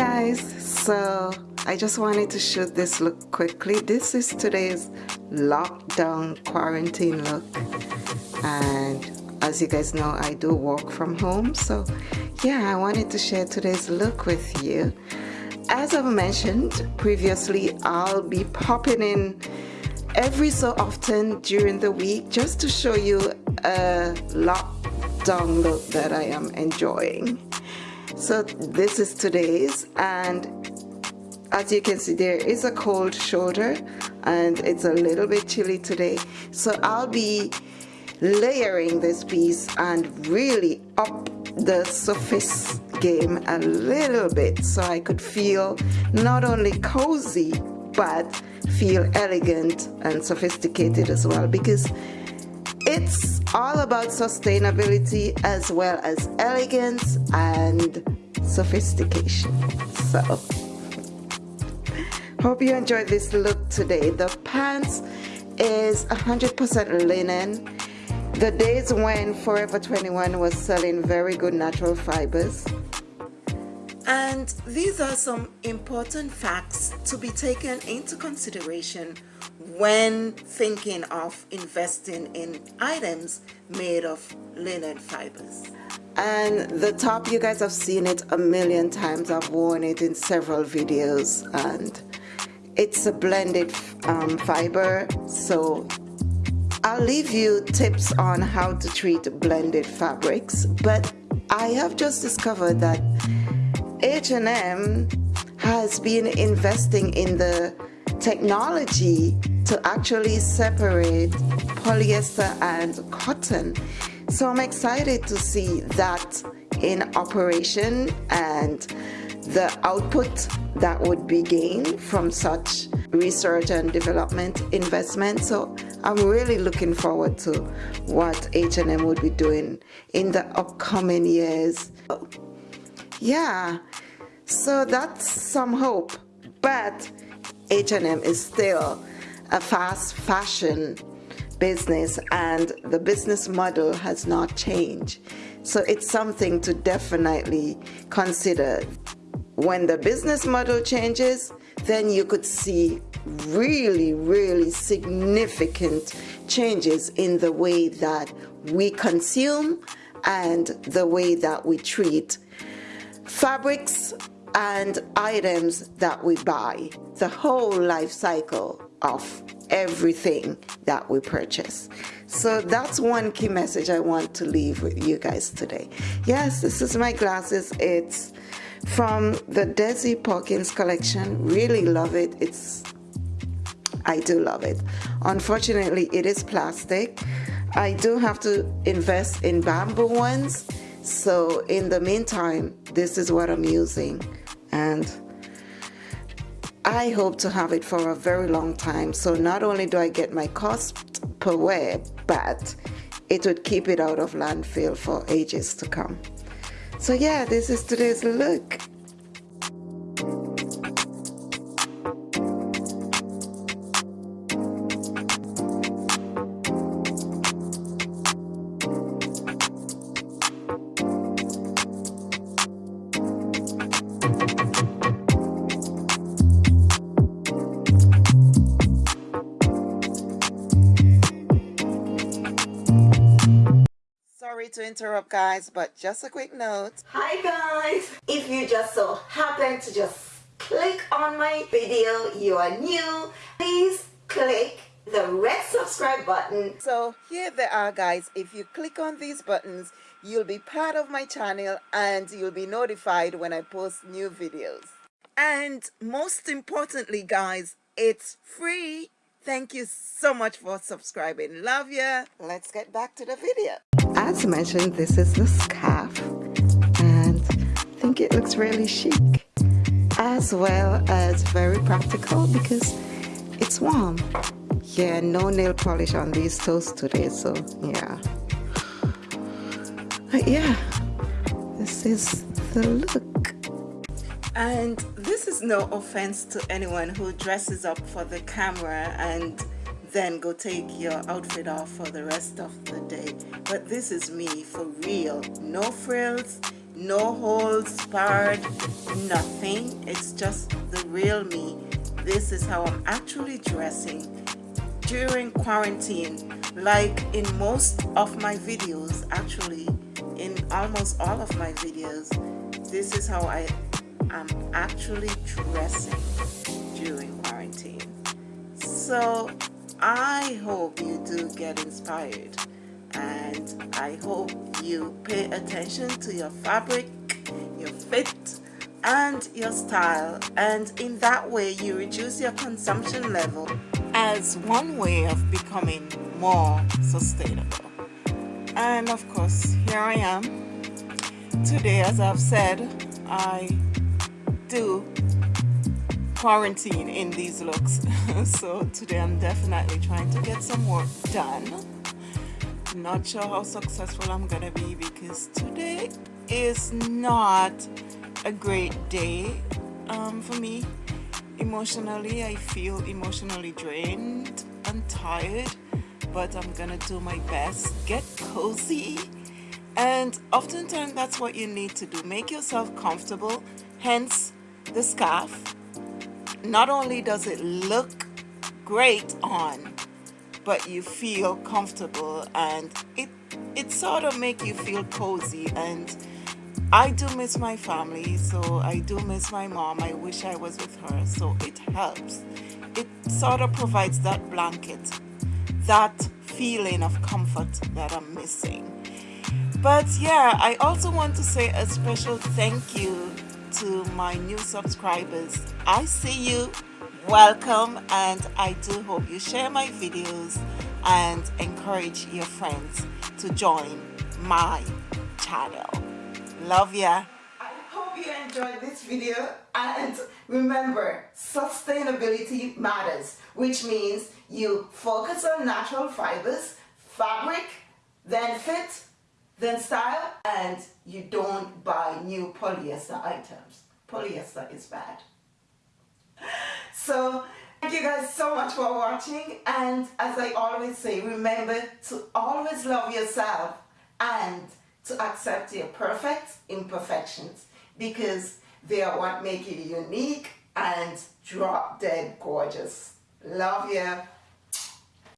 guys. So I just wanted to shoot this look quickly. This is today's lockdown quarantine look. And as you guys know I do work from home. So yeah I wanted to share today's look with you. As I've mentioned previously I'll be popping in every so often during the week just to show you a lockdown look that I am enjoying so this is today's and as you can see there is a cold shoulder and it's a little bit chilly today. So I'll be layering this piece and really up the surface game a little bit so I could feel not only cozy but feel elegant and sophisticated as well. Because it's all about sustainability as well as elegance and sophistication. So, hope you enjoyed this look today. The pants is 100% linen. The days when Forever 21 was selling very good natural fibers. And these are some important facts to be taken into consideration when thinking of investing in items made of linen fibers. And the top, you guys have seen it a million times. I've worn it in several videos and it's a blended um, fiber. So I'll leave you tips on how to treat blended fabrics. But I have just discovered that H&M has been investing in the technology to actually separate polyester and cotton. So I'm excited to see that in operation and the output that would be gained from such research and development investment. So I'm really looking forward to what H&M would be doing in the upcoming years. Yeah, so that's some hope, but H&M is still a fast fashion business and the business model has not changed. So it's something to definitely consider. When the business model changes, then you could see really, really significant changes in the way that we consume and the way that we treat fabrics and items that we buy, the whole life cycle of everything that we purchase. So that's one key message I want to leave with you guys today. Yes, this is my glasses. It's from the Desi Perkins collection. Really love it. It's I do love it. Unfortunately, it is plastic. I do have to invest in bamboo ones. So in the meantime, this is what I'm using. And I hope to have it for a very long time. So not only do I get my cost per wear but it would keep it out of landfill for ages to come. So yeah this is today's look to interrupt guys but just a quick note. Hi guys. If you just so happen to just click on my video you are new please click the red subscribe button. So here they are guys. If you click on these buttons you'll be part of my channel and you'll be notified when I post new videos and most importantly guys it's free Thank you so much for subscribing. Love ya. Let's get back to the video. As mentioned, this is the scarf and I think it looks really chic as well as very practical because it's warm. Yeah, no nail polish on these toes today, so yeah. But yeah, this is the look. And this is no offense to anyone who dresses up for the camera and then go take your outfit off for the rest of the day. But this is me for real. No frills, no holes barred nothing it's just the real me this is how I'm actually dressing during quarantine like in most of my videos actually in almost all of my videos this is how I am actually dressing during quarantine. So I hope you do get inspired and I hope you pay attention to your fabric your fit and your style and in that way you reduce your consumption level as one way of becoming more sustainable and of course here I am. Today as I've said I do quarantine in these looks. So today I'm definitely trying to get some work done. Not sure how successful I'm gonna be because today is not a great day um, for me. Emotionally I feel emotionally drained and tired but I'm gonna do my best. Get cozy. And oftentimes that's what you need to do. Make yourself comfortable hence the scarf. Not only does it look great on but you feel comfortable and it it sort of make you feel cozy. And I do miss my family, so I do miss my mom. I wish I was with her, so it helps. It sort of provides that blanket, that feeling of comfort that I'm missing. But yeah, I also want to say a special thank you to my new subscribers. I see you, welcome, and I do hope you share my videos and encourage your friends to join my channel. Love ya. Hope you enjoyed this video and remember sustainability matters which means you focus on natural fibers, fabric, then fit, then style and you don't buy new polyester items. Polyester is bad. So thank you guys so much for watching and as I always say remember to always love yourself and to accept your perfect imperfections because they are what make you unique and drop dead gorgeous. Love you.